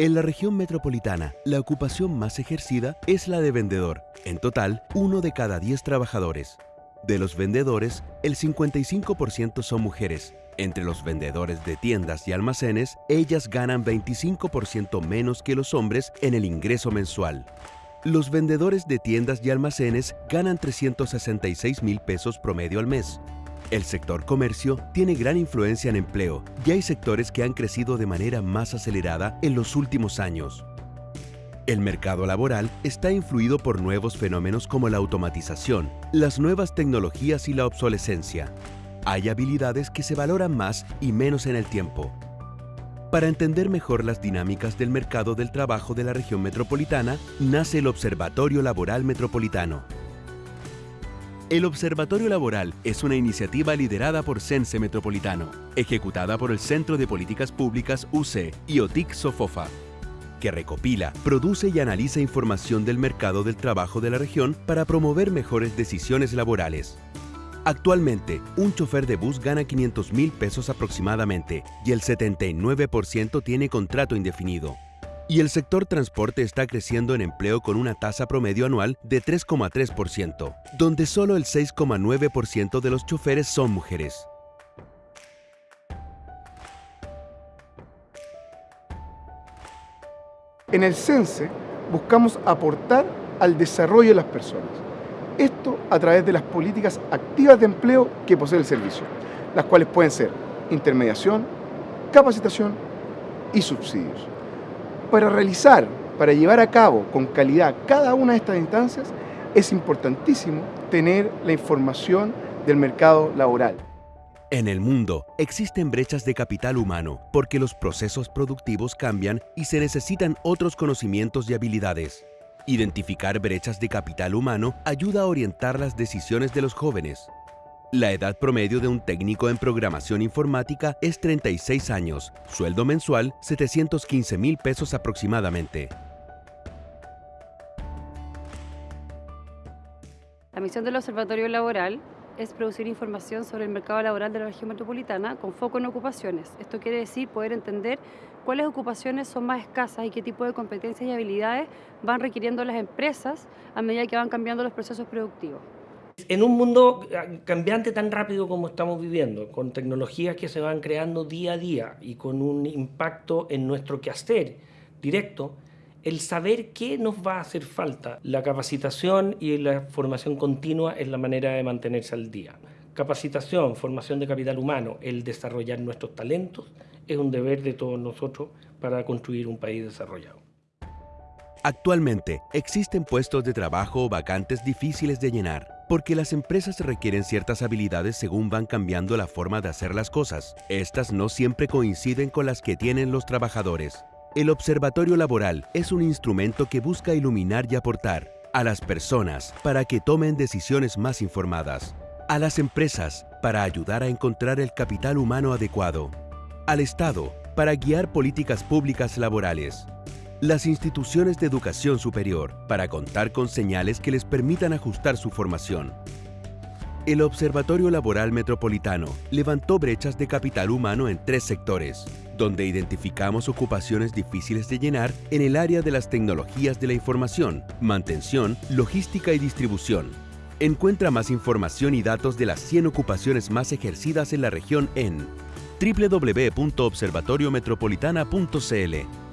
En la región metropolitana, la ocupación más ejercida es la de vendedor. En total, uno de cada 10 trabajadores. De los vendedores, el 55% son mujeres. Entre los vendedores de tiendas y almacenes, ellas ganan 25% menos que los hombres en el ingreso mensual. Los vendedores de tiendas y almacenes ganan 366 mil pesos promedio al mes. El sector comercio tiene gran influencia en empleo y hay sectores que han crecido de manera más acelerada en los últimos años. El mercado laboral está influido por nuevos fenómenos como la automatización, las nuevas tecnologías y la obsolescencia. Hay habilidades que se valoran más y menos en el tiempo. Para entender mejor las dinámicas del mercado del trabajo de la región metropolitana, nace el Observatorio Laboral Metropolitano. El Observatorio Laboral es una iniciativa liderada por Sense Metropolitano, ejecutada por el Centro de Políticas Públicas UC y OTIC Sofofa, que recopila, produce y analiza información del mercado del trabajo de la región para promover mejores decisiones laborales. Actualmente, un chofer de bus gana 500 mil pesos aproximadamente y el 79% tiene contrato indefinido. Y el sector transporte está creciendo en empleo con una tasa promedio anual de 3,3%, donde solo el 6,9% de los choferes son mujeres. En el CENSE buscamos aportar al desarrollo de las personas. Esto a través de las políticas activas de empleo que posee el servicio, las cuales pueden ser intermediación, capacitación y subsidios. Para realizar, para llevar a cabo con calidad cada una de estas instancias, es importantísimo tener la información del mercado laboral. En el mundo existen brechas de capital humano porque los procesos productivos cambian y se necesitan otros conocimientos y habilidades. Identificar brechas de capital humano ayuda a orientar las decisiones de los jóvenes. La edad promedio de un técnico en programación informática es 36 años, sueldo mensual 715 mil pesos aproximadamente. La misión del Observatorio Laboral es producir información sobre el mercado laboral de la región metropolitana con foco en ocupaciones. Esto quiere decir poder entender cuáles ocupaciones son más escasas y qué tipo de competencias y habilidades van requiriendo las empresas a medida que van cambiando los procesos productivos. En un mundo cambiante tan rápido como estamos viviendo, con tecnologías que se van creando día a día y con un impacto en nuestro quehacer directo, el saber qué nos va a hacer falta. La capacitación y la formación continua es la manera de mantenerse al día. Capacitación, formación de capital humano, el desarrollar nuestros talentos, es un deber de todos nosotros para construir un país desarrollado. Actualmente existen puestos de trabajo vacantes difíciles de llenar, porque las empresas requieren ciertas habilidades según van cambiando la forma de hacer las cosas. Estas no siempre coinciden con las que tienen los trabajadores. El Observatorio Laboral es un instrumento que busca iluminar y aportar a las personas para que tomen decisiones más informadas, a las empresas para ayudar a encontrar el capital humano adecuado, al Estado para guiar políticas públicas laborales, las instituciones de educación superior para contar con señales que les permitan ajustar su formación. El Observatorio Laboral Metropolitano levantó brechas de capital humano en tres sectores, donde identificamos ocupaciones difíciles de llenar en el área de las tecnologías de la información, mantención, logística y distribución. Encuentra más información y datos de las 100 ocupaciones más ejercidas en la región en www.observatoriometropolitana.cl